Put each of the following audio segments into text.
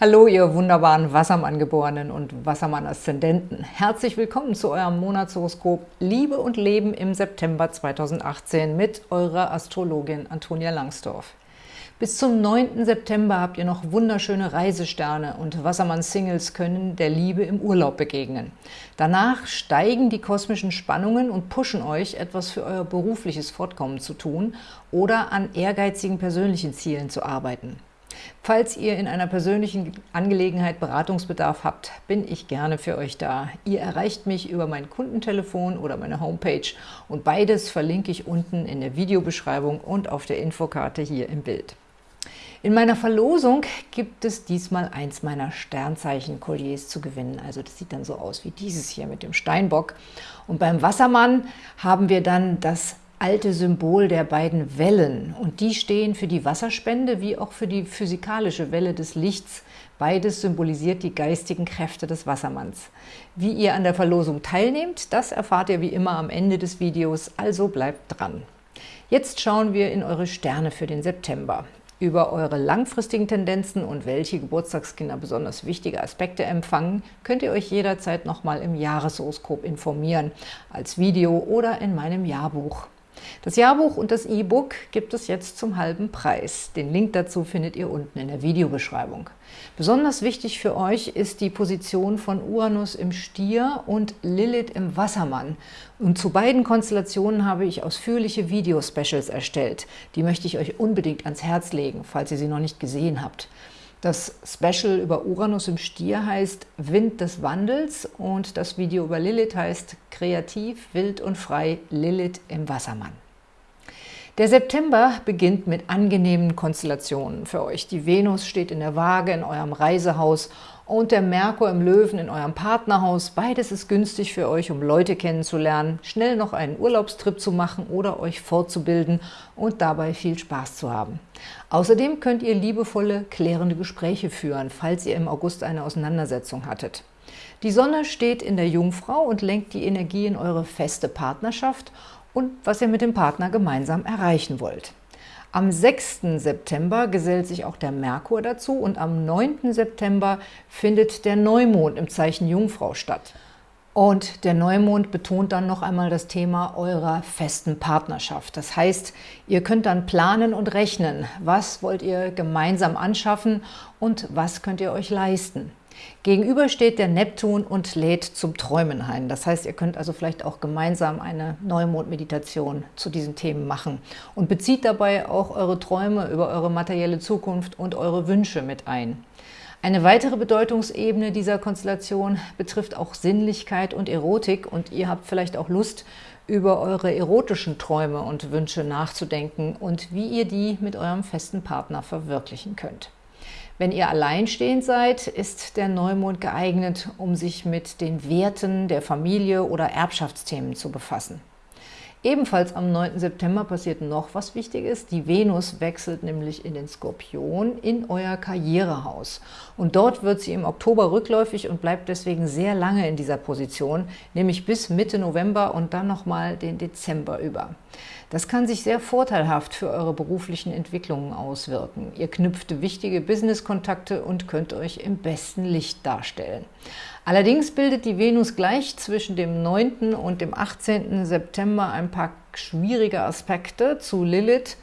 Hallo, ihr wunderbaren Wassermann-Geborenen und Wassermann-Aszendenten. Herzlich willkommen zu eurem Monatshoroskop Liebe und Leben im September 2018 mit eurer Astrologin Antonia Langsdorf. Bis zum 9. September habt ihr noch wunderschöne Reisesterne und Wassermann-Singles können der Liebe im Urlaub begegnen. Danach steigen die kosmischen Spannungen und pushen euch, etwas für euer berufliches Fortkommen zu tun oder an ehrgeizigen persönlichen Zielen zu arbeiten. Falls ihr in einer persönlichen Angelegenheit Beratungsbedarf habt, bin ich gerne für euch da. Ihr erreicht mich über mein Kundentelefon oder meine Homepage und beides verlinke ich unten in der Videobeschreibung und auf der Infokarte hier im Bild. In meiner Verlosung gibt es diesmal eins meiner Sternzeichen-Kolliers zu gewinnen. Also das sieht dann so aus wie dieses hier mit dem Steinbock. Und beim Wassermann haben wir dann das alte Symbol der beiden Wellen und die stehen für die Wasserspende wie auch für die physikalische Welle des Lichts. Beides symbolisiert die geistigen Kräfte des Wassermanns. Wie ihr an der Verlosung teilnehmt, das erfahrt ihr wie immer am Ende des Videos, also bleibt dran. Jetzt schauen wir in eure Sterne für den September. Über eure langfristigen Tendenzen und welche Geburtstagskinder besonders wichtige Aspekte empfangen, könnt ihr euch jederzeit nochmal im Jahreshoroskop informieren, als Video oder in meinem Jahrbuch. Das Jahrbuch und das E-Book gibt es jetzt zum halben Preis. Den Link dazu findet ihr unten in der Videobeschreibung. Besonders wichtig für euch ist die Position von Uranus im Stier und Lilith im Wassermann. Und zu beiden Konstellationen habe ich ausführliche Video-Specials erstellt. Die möchte ich euch unbedingt ans Herz legen, falls ihr sie noch nicht gesehen habt. Das Special über Uranus im Stier heißt Wind des Wandels und das Video über Lilith heißt Kreativ, wild und frei Lilith im Wassermann. Der September beginnt mit angenehmen Konstellationen für euch. Die Venus steht in der Waage in eurem Reisehaus und der Merkur im Löwen in eurem Partnerhaus. Beides ist günstig für euch, um Leute kennenzulernen, schnell noch einen Urlaubstrip zu machen oder euch fortzubilden und dabei viel Spaß zu haben. Außerdem könnt ihr liebevolle, klärende Gespräche führen, falls ihr im August eine Auseinandersetzung hattet. Die Sonne steht in der Jungfrau und lenkt die Energie in eure feste Partnerschaft und was ihr mit dem Partner gemeinsam erreichen wollt. Am 6. September gesellt sich auch der Merkur dazu und am 9. September findet der Neumond im Zeichen Jungfrau statt. Und der Neumond betont dann noch einmal das Thema eurer festen Partnerschaft. Das heißt, ihr könnt dann planen und rechnen, was wollt ihr gemeinsam anschaffen und was könnt ihr euch leisten. Gegenüber steht der Neptun und lädt zum Träumen ein. Das heißt, ihr könnt also vielleicht auch gemeinsam eine Neumond-Meditation zu diesen Themen machen und bezieht dabei auch eure Träume über eure materielle Zukunft und eure Wünsche mit ein. Eine weitere Bedeutungsebene dieser Konstellation betrifft auch Sinnlichkeit und Erotik und ihr habt vielleicht auch Lust, über eure erotischen Träume und Wünsche nachzudenken und wie ihr die mit eurem festen Partner verwirklichen könnt. Wenn ihr alleinstehend seid, ist der Neumond geeignet, um sich mit den Werten der Familie oder Erbschaftsthemen zu befassen. Ebenfalls am 9. September passiert noch was Wichtiges. Die Venus wechselt nämlich in den Skorpion in euer Karrierehaus. Und dort wird sie im Oktober rückläufig und bleibt deswegen sehr lange in dieser Position, nämlich bis Mitte November und dann nochmal den Dezember über. Das kann sich sehr vorteilhaft für eure beruflichen Entwicklungen auswirken. Ihr knüpft wichtige Business-Kontakte und könnt euch im besten Licht darstellen. Allerdings bildet die Venus gleich zwischen dem 9. und dem 18. September ein paar schwierige Aspekte zu Lilith,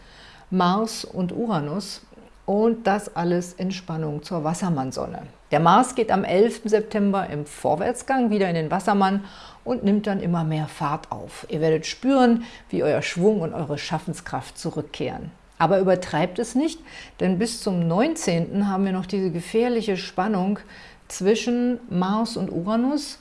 Mars und Uranus und das alles in Spannung zur Wassermannsonne. Der Mars geht am 11. September im Vorwärtsgang wieder in den Wassermann und nimmt dann immer mehr Fahrt auf. Ihr werdet spüren, wie euer Schwung und eure Schaffenskraft zurückkehren. Aber übertreibt es nicht, denn bis zum 19. haben wir noch diese gefährliche Spannung zwischen Mars und Uranus,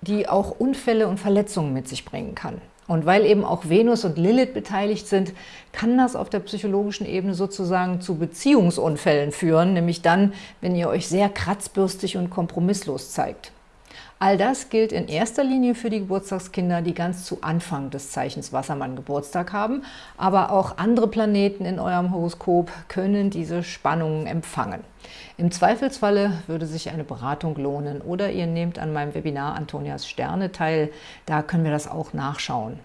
die auch Unfälle und Verletzungen mit sich bringen kann. Und weil eben auch Venus und Lilith beteiligt sind, kann das auf der psychologischen Ebene sozusagen zu Beziehungsunfällen führen, nämlich dann, wenn ihr euch sehr kratzbürstig und kompromisslos zeigt. All das gilt in erster Linie für die Geburtstagskinder, die ganz zu Anfang des Zeichens Wassermann Geburtstag haben, aber auch andere Planeten in eurem Horoskop können diese Spannungen empfangen. Im Zweifelsfalle würde sich eine Beratung lohnen oder ihr nehmt an meinem Webinar Antonias Sterne teil, da können wir das auch nachschauen.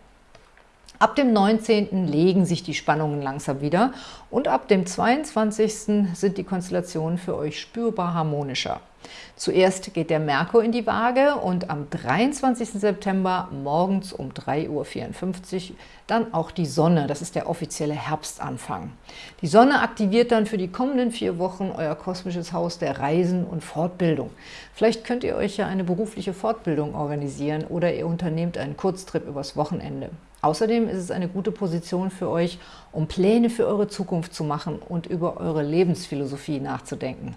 Ab dem 19. legen sich die Spannungen langsam wieder und ab dem 22. sind die Konstellationen für euch spürbar harmonischer. Zuerst geht der Merkur in die Waage und am 23. September morgens um 3.54 Uhr dann auch die Sonne. Das ist der offizielle Herbstanfang. Die Sonne aktiviert dann für die kommenden vier Wochen euer kosmisches Haus der Reisen und Fortbildung. Vielleicht könnt ihr euch ja eine berufliche Fortbildung organisieren oder ihr unternehmt einen Kurztrip übers Wochenende. Außerdem ist es eine gute Position für euch, um Pläne für eure Zukunft zu machen und über eure Lebensphilosophie nachzudenken.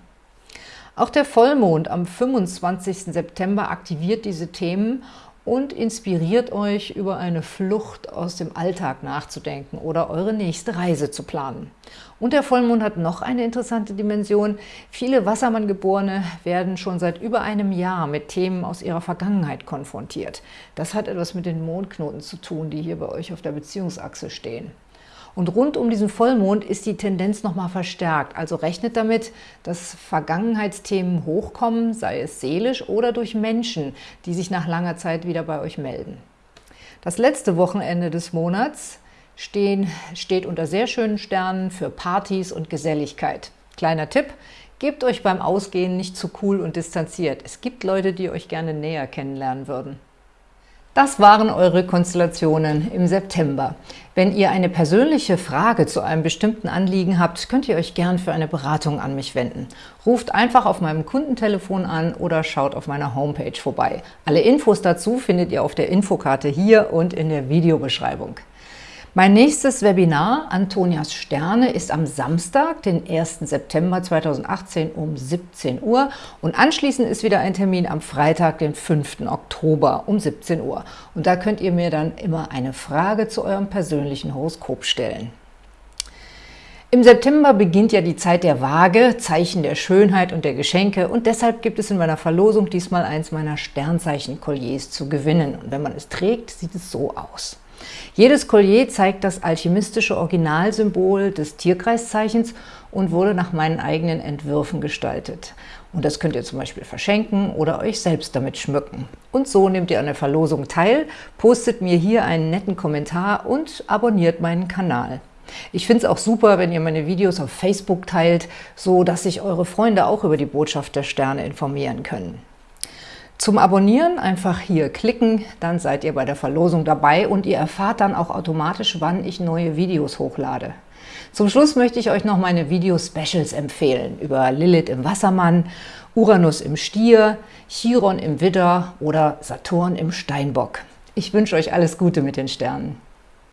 Auch der Vollmond am 25. September aktiviert diese Themen und inspiriert euch, über eine Flucht aus dem Alltag nachzudenken oder eure nächste Reise zu planen. Und der Vollmond hat noch eine interessante Dimension. Viele Wassermanngeborene werden schon seit über einem Jahr mit Themen aus ihrer Vergangenheit konfrontiert. Das hat etwas mit den Mondknoten zu tun, die hier bei euch auf der Beziehungsachse stehen. Und rund um diesen Vollmond ist die Tendenz nochmal verstärkt. Also rechnet damit, dass Vergangenheitsthemen hochkommen, sei es seelisch oder durch Menschen, die sich nach langer Zeit wieder bei euch melden. Das letzte Wochenende des Monats stehen, steht unter sehr schönen Sternen für Partys und Geselligkeit. Kleiner Tipp, gebt euch beim Ausgehen nicht zu cool und distanziert. Es gibt Leute, die euch gerne näher kennenlernen würden. Das waren eure Konstellationen im September. Wenn ihr eine persönliche Frage zu einem bestimmten Anliegen habt, könnt ihr euch gern für eine Beratung an mich wenden. Ruft einfach auf meinem Kundentelefon an oder schaut auf meiner Homepage vorbei. Alle Infos dazu findet ihr auf der Infokarte hier und in der Videobeschreibung. Mein nächstes Webinar, Antonias Sterne, ist am Samstag, den 1. September 2018 um 17 Uhr und anschließend ist wieder ein Termin am Freitag, den 5. Oktober um 17 Uhr. Und da könnt ihr mir dann immer eine Frage zu eurem persönlichen Horoskop stellen. Im September beginnt ja die Zeit der Waage, Zeichen der Schönheit und der Geschenke und deshalb gibt es in meiner Verlosung diesmal eins meiner Sternzeichen-Kolliers zu gewinnen. Und wenn man es trägt, sieht es so aus. Jedes Collier zeigt das alchemistische Originalsymbol des Tierkreiszeichens und wurde nach meinen eigenen Entwürfen gestaltet. Und das könnt ihr zum Beispiel verschenken oder euch selbst damit schmücken. Und so nehmt ihr an der Verlosung teil, postet mir hier einen netten Kommentar und abonniert meinen Kanal. Ich finde es auch super, wenn ihr meine Videos auf Facebook teilt, so dass sich eure Freunde auch über die Botschaft der Sterne informieren können. Zum Abonnieren einfach hier klicken, dann seid ihr bei der Verlosung dabei und ihr erfahrt dann auch automatisch, wann ich neue Videos hochlade. Zum Schluss möchte ich euch noch meine Video-Specials empfehlen über Lilith im Wassermann, Uranus im Stier, Chiron im Widder oder Saturn im Steinbock. Ich wünsche euch alles Gute mit den Sternen.